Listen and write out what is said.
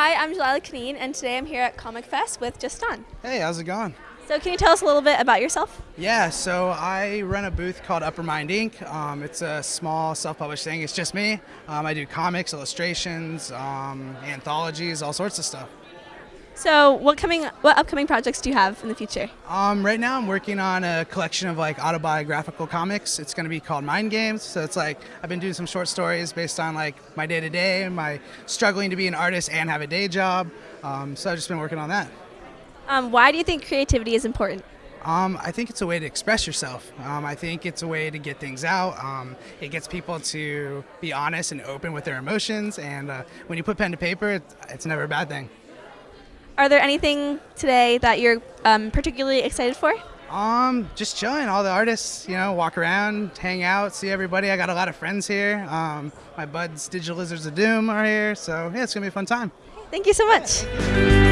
Lila Kneen, and today I'm here at Comic Fest with Justin. Hey, how's it going? So, can you tell us a little bit about yourself? Yeah, so I run a booth called Upper Mind Inc. Um, it's a small self-published thing. It's just me. Um, I do comics, illustrations, um, anthologies, all sorts of stuff. So, what coming, what upcoming projects do you have in the future? Um, right now, I'm working on a collection of like autobiographical comics. It's going to be called Mind Games. So it's like I've been doing some short stories based on like my day to day, and my struggling to be an artist and have a day job. Um, so I've just been working on that. Um, why do you think creativity is important? Um, I think it's a way to express yourself. Um, I think it's a way to get things out. Um, it gets people to be honest and open with their emotions. And uh, when you put pen to paper, it's, it's never a bad thing. Are there anything today that you're um, particularly excited for? Um, just chilling. All the artists, you know, walk around, hang out, see everybody. I got a lot of friends here. Um, my buds, Digital Lizards of Doom, are here. So yeah, it's gonna be a fun time. Thank you so much.